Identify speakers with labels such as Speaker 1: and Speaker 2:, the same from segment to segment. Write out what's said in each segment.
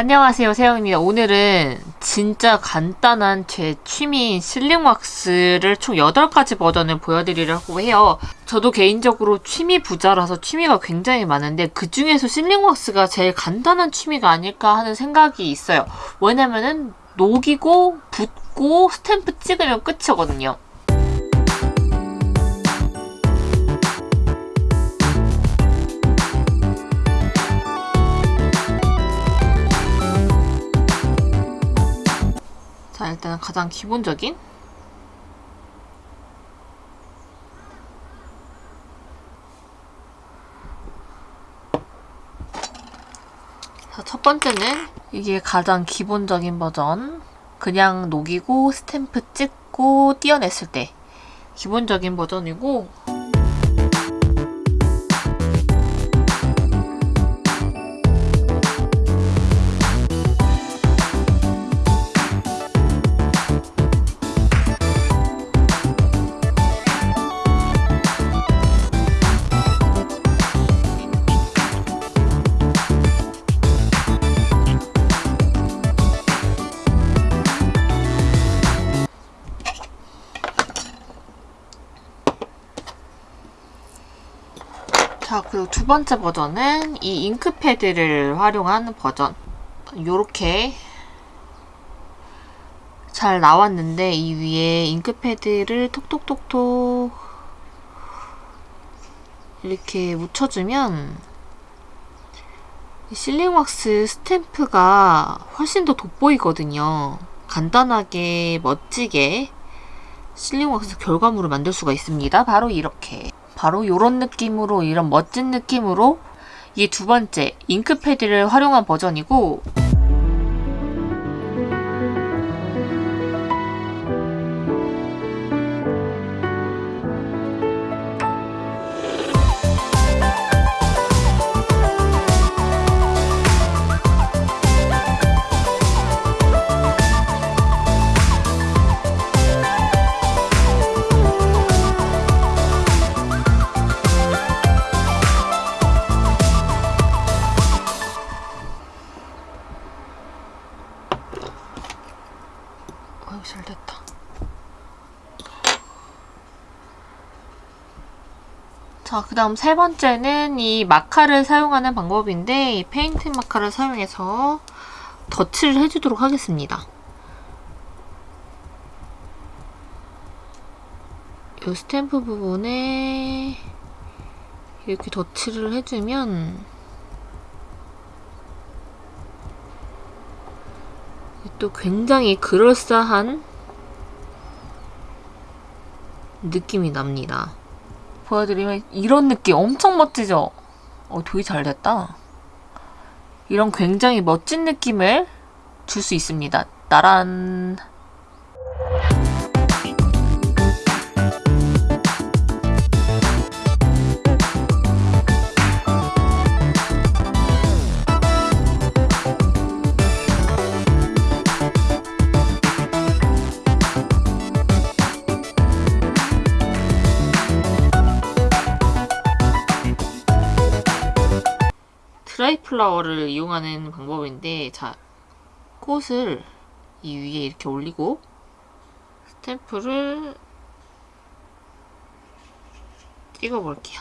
Speaker 1: 안녕하세요 세영입니다. 오늘은 진짜 간단한 제 취미인 실링 왁스를 총 8가지 버전을 보여드리려고 해요. 저도 개인적으로 취미 부자라서 취미가 굉장히 많은데 그 중에서 실링 왁스가 제일 간단한 취미가 아닐까 하는 생각이 있어요. 왜냐면은 녹이고 붓고 스탬프 찍으면 끝이거든요 자 일단 가장 기본적인. 자, 첫 번째는 이게 가장 기본적인 버전. 그냥 녹이고 스탬프 찍고 띄어냈을 때. 기본적인 버전이고 자 그리고 두 번째 버전은 이 잉크 패드를 활용한 버전. 요렇게 잘 나왔는데 이 위에 잉크 패드를 톡톡톡톡 이렇게 묻혀주면 실링왁스 스탬프가 훨씬 더 돋보이거든요. 간단하게 멋지게 실링왁스 결과물을 만들 수가 있습니다. 바로 이렇게 바로 이런 느낌으로 이런 멋진 느낌으로 이게 두 번째 잉크패드를 활용한 버전이고 아유 잘 됐다. 자, 그 다음 세 번째는 이 마카를 사용하는 방법인데 이 페인트 마카를 사용해서 덧칠을 해주도록 하겠습니다. 이 스탬프 부분에 이렇게 덧칠을 해주면 또 굉장히 그럴싸한 느낌이 납니다. 보여드리면 이런 느낌 엄청 멋지죠? 어, 되게 잘 됐다. 이런 굉장히 멋진 느낌을 줄 수 있습니다. 나란 드라이 플라워를 이용하는 방법인데 자 꽃을 이 위에 이렇게 올리고 스탬프를 찍어 볼게요.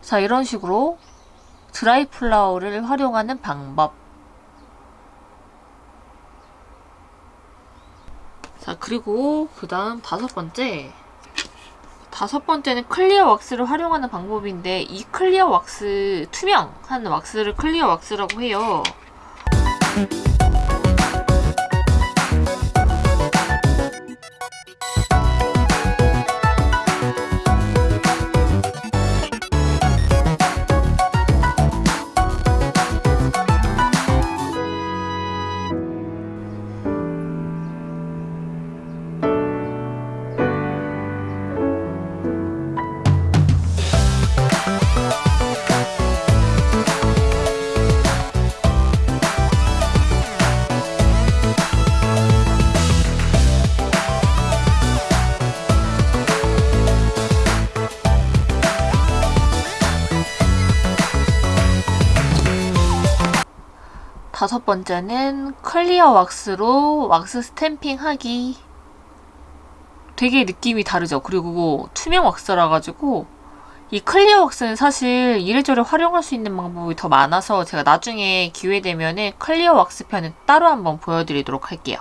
Speaker 1: 자 이런 식으로 드라이 플라워를 활용하는 방법 그리고 그 다음 다섯 번째. 다섯 번째는 clear 왁스를 활용하는 방법인데 이 clear 왁스 투명한 왁스를 clear 왁스라고 해요 번째는 clear 왁스로 왁스 stamping 하기. 되게 느낌이 다르죠. 그리고 투명 왁스라 가지고 이 clear 왁스는 사실 이래저래 활용할 수 있는 방법이 더 많아서 제가 나중에 기회 되면은 clear 왁스 편은 따로 한번 보여드리도록 할게요.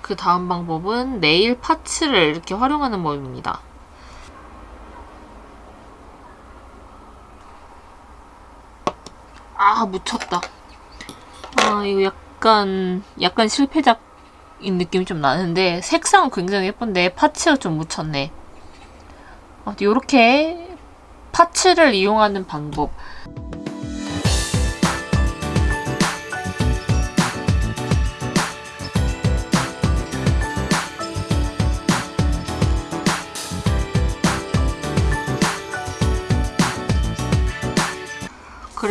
Speaker 1: 그 다음 방법은 네일 파츠를 이렇게 활용하는 법입니다. 아 묻혔다. 아 이거 약간 약간 실패작인 느낌이 좀 나는데 색상은 굉장히 예쁜데 파츠가 좀 묻혔네. 아, 이렇게 파츠를 이용하는 방법.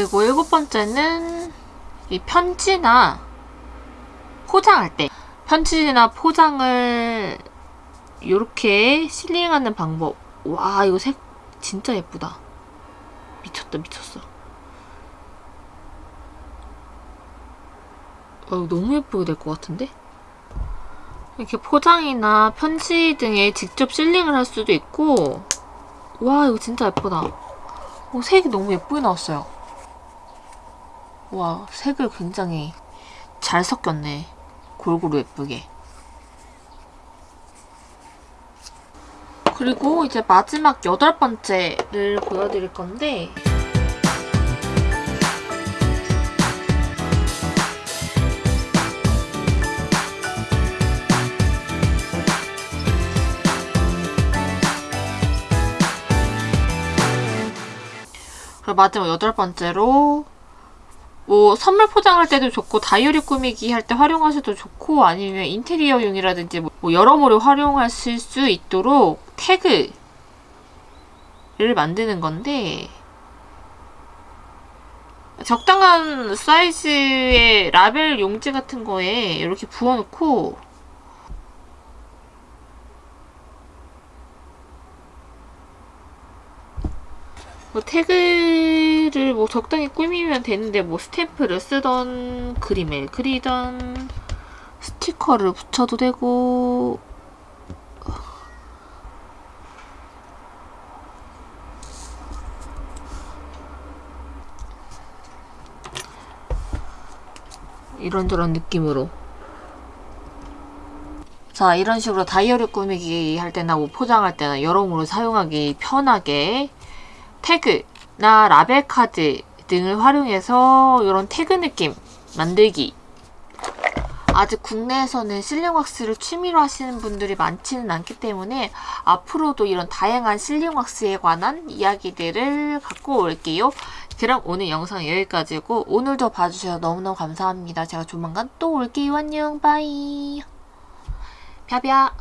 Speaker 1: 그리고 일곱 번째는 이 편지나 포장할 때. 편지나 포장을 이렇게 실링하는 방법. 와 이거 색 진짜 예쁘다. 미쳤다 미쳤어. 어, 너무 예쁘게 될 것 같은데? 이렇게 포장이나 편지 등에 직접 실링을 할 수도 있고. 와 이거 진짜 예쁘다. 어, 색이 너무 예쁘게 나왔어요 와 색을 굉장히 잘 섞였네. 골고루 예쁘게. 그리고 이제 마지막 여덟 번째를 보여드릴 건데 마지막 여덟 번째로 뭐 선물 포장할 때도 좋고 다이어리 꾸미기 할 때 활용하셔도 좋고 아니면 인테리어용이라든지 뭐 여러모로 활용하실 수 있도록 태그를 만드는 건데 적당한 사이즈의 라벨 용지 같은 거에 이렇게 부어놓고 뭐 태그를 뭐 적당히 꾸미면 되는데 뭐 스탬프를 쓰던 그림을 그리던 스티커를 붙여도 되고. 이런저런 느낌으로. 자 이런 식으로 다이어리 꾸미기 할 때나 뭐 포장할 때나 여러모로 사용하기 편하게 태그나 라벨 카드 등을 활용해서 이런 태그 느낌 만들기 아직 국내에서는 sealing 왁스를 취미로 하시는 분들이 많지는 않기 때문에 앞으로도 이런 다양한 sealing 왁스에 관한 이야기들을 갖고 올게요. 그럼 오늘 영상 여기까지고 오늘도 봐주셔서 너무너무 감사합니다. 제가 조만간 또 올게요. 안녕 bye 펴벼